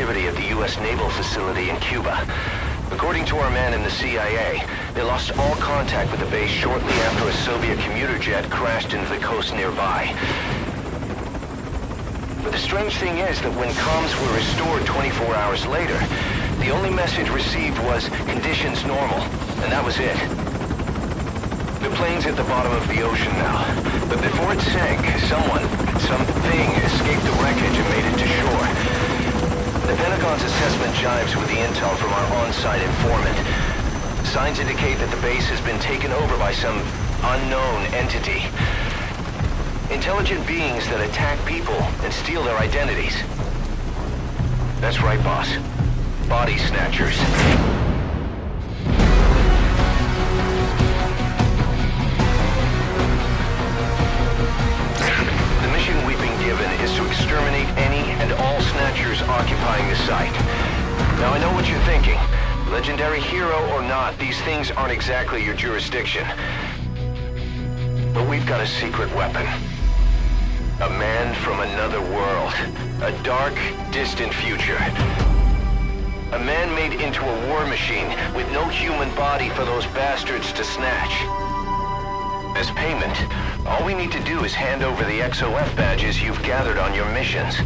activity at the U.S. Naval Facility in Cuba. According to our man in the CIA, they lost all contact with the base shortly after a Soviet commuter jet crashed into the coast nearby. But the strange thing is that when comms were restored 24 hours later, the only message received was conditions normal, and that was it. The plane's at the bottom of the ocean now, but before it sank, someone, something escaped the wreckage and made it to shore. The Pentagon's assessment jives with the intel from our on-site informant. Signs indicate that the base has been taken over by some unknown entity. Intelligent beings that attack people and steal their identities. That's right, boss. Body snatchers. Legendary hero or not, these things aren't exactly your jurisdiction. But we've got a secret weapon. A man from another world. A dark, distant future. A man made into a war machine with no human body for those bastards to snatch. As payment, all we need to do is hand over the XOF badges you've gathered on your missions.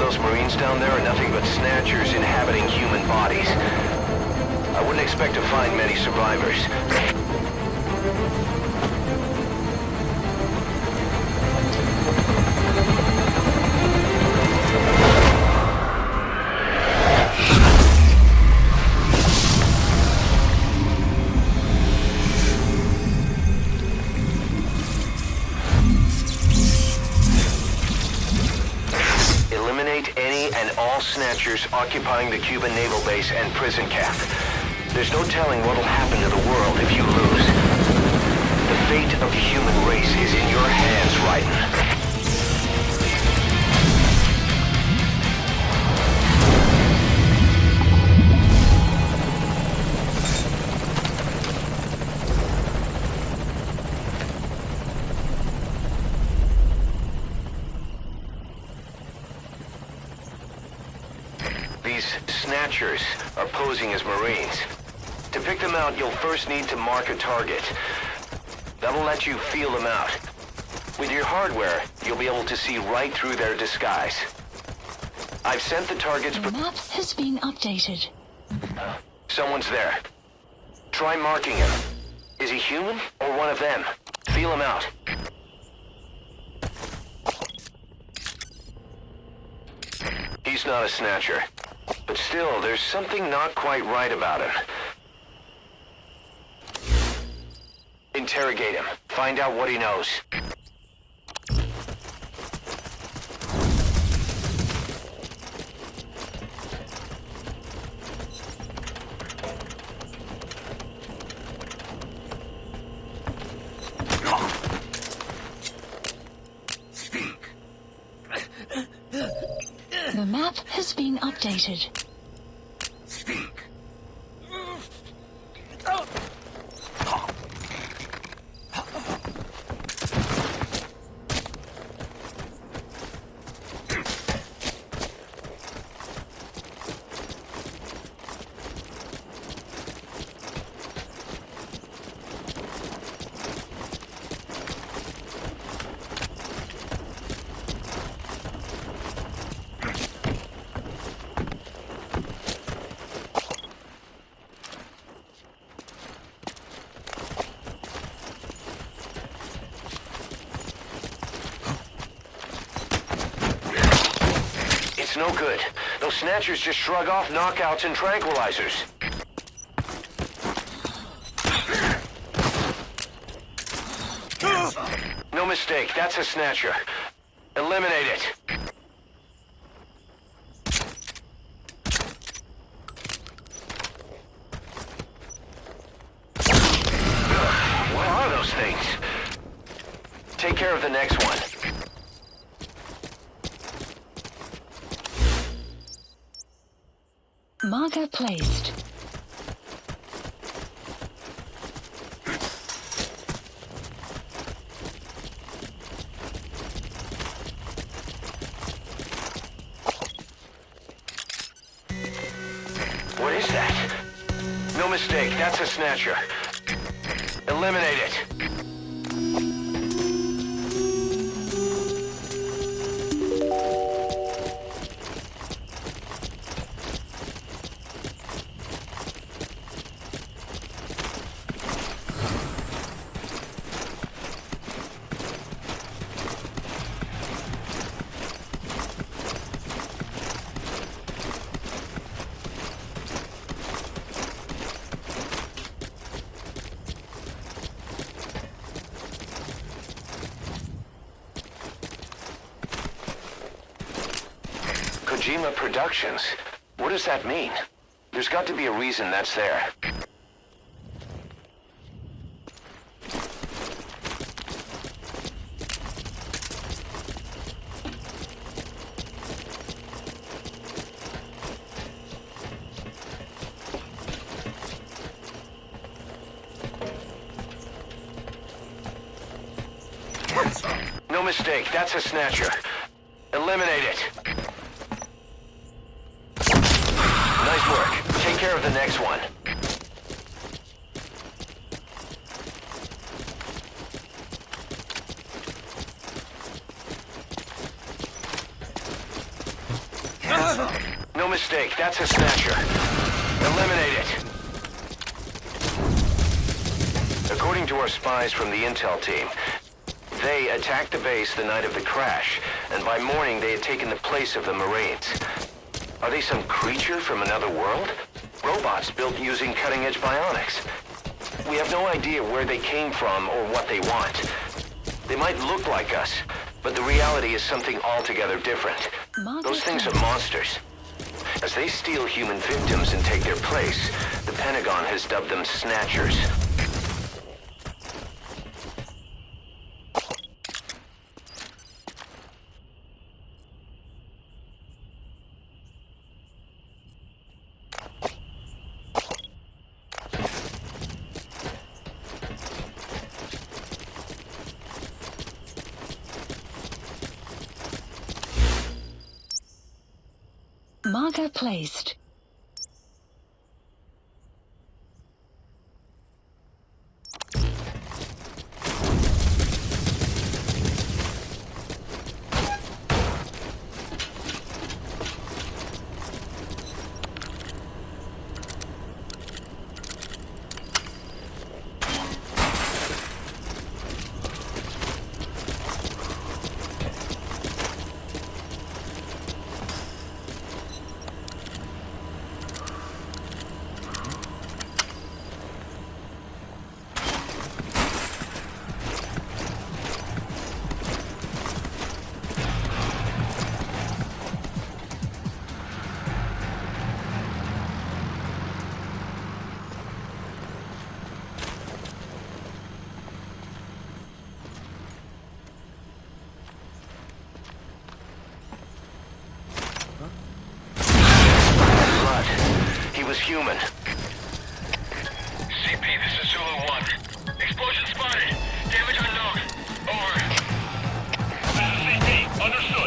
Those Marines down there are nothing but snatchers inhabiting human bodies. I wouldn't expect to find many survivors. Occupying the Cuban naval base and prison camp. There's no telling what'll happen to the world if you lose. The fate of the human race is in your hands, Raiden. Snatchers are posing as Marines. To pick them out, you'll first need to mark a target. That'll let you feel them out. With your hardware, you'll be able to see right through their disguise. I've sent the targets... The map has been updated. Someone's there. Try marking him. Is he human or one of them? Feel him out. He's not a snatcher. But still, there's something not quite right about him. Interrogate him. Find out what he knows. The map has been updated. no good. Those snatchers just shrug off knockouts and tranquilizers. No mistake, that's a snatcher. Eliminate it. Mistake, that's a snatcher. Eliminate it. Kojima Productions. What does that mean? There's got to be a reason that's there. No mistake, that's a snatcher. Eliminate it. Care of the next one. No mistake, that's a snatcher. Eliminate it. According to our spies from the intel team, they attacked the base the night of the crash, and by morning they had taken the place of the Marines. Are they some creature from another world? Robots built using cutting-edge bionics. We have no idea where they came from or what they want. They might look like us, but the reality is something altogether different. Those things are monsters. As they steal human victims and take their place, the Pentagon has dubbed them Snatchers. Marker placed. human. CP, this is Zulu 1. Explosion spotted. Damage unknown. Over. This is CP. Understood.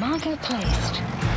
Marketplace. placed.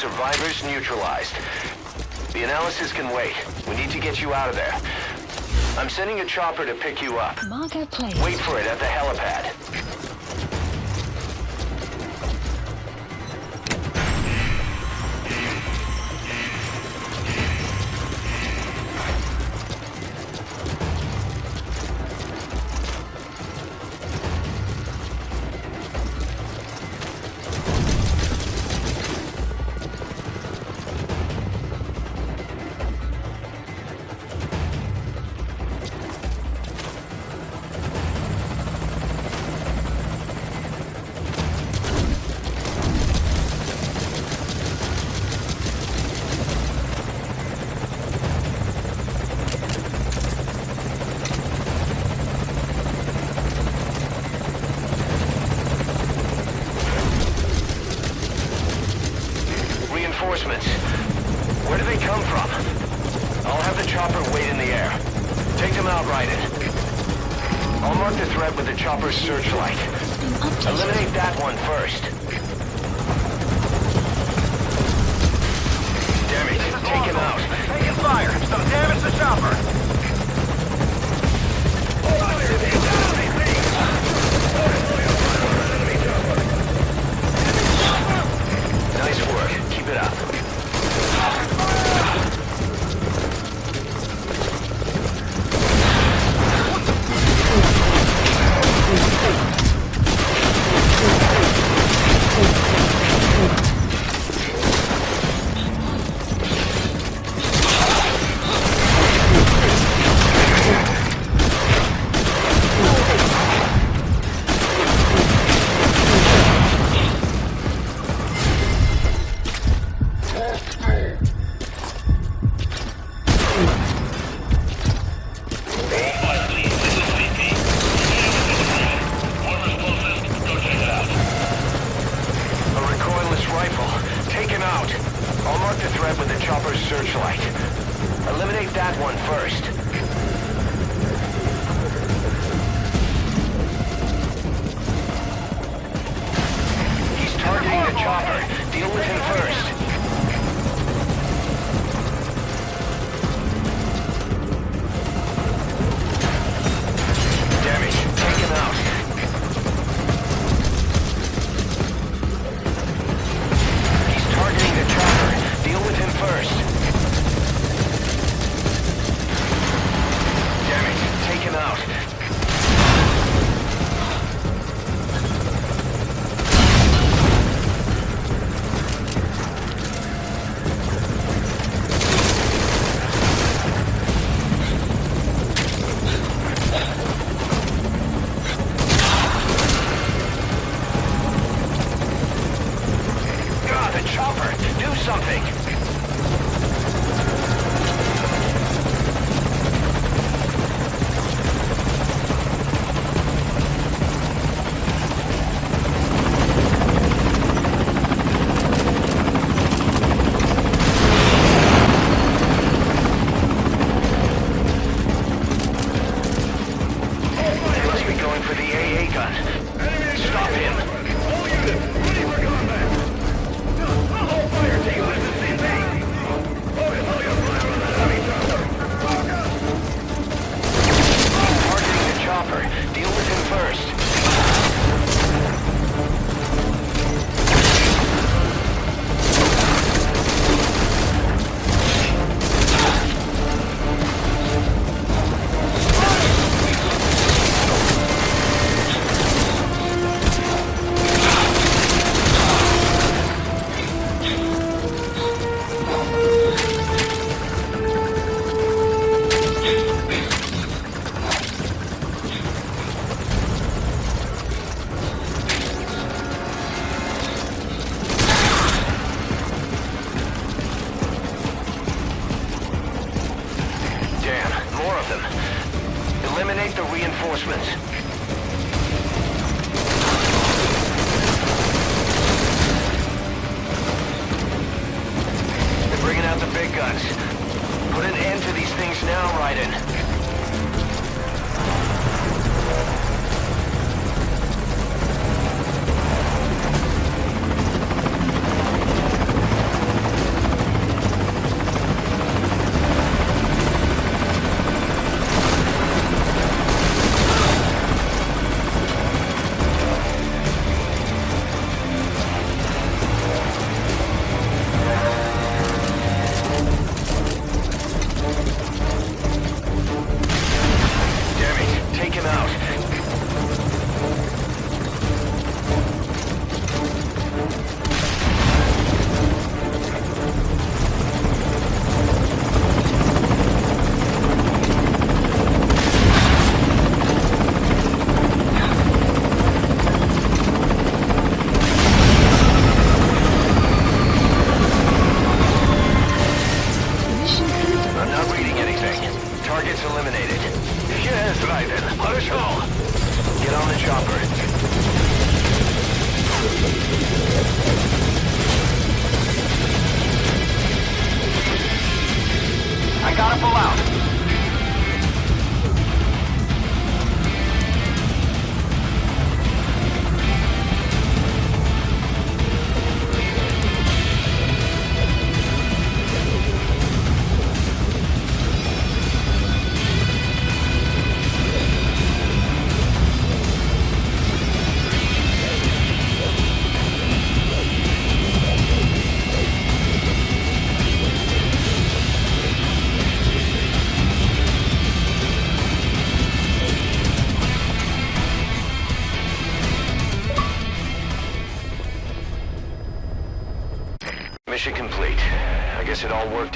survivors neutralized. The analysis can wait. We need to get you out of there. I'm sending a chopper to pick you up. Wait for it at the helipad.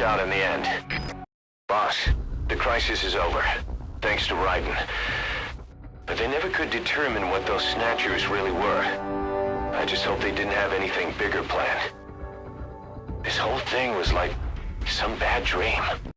Out in the end. Boss, the crisis is over. Thanks to Raiden. But they never could determine what those snatchers really were. I just hope they didn't have anything bigger planned. This whole thing was like some bad dream.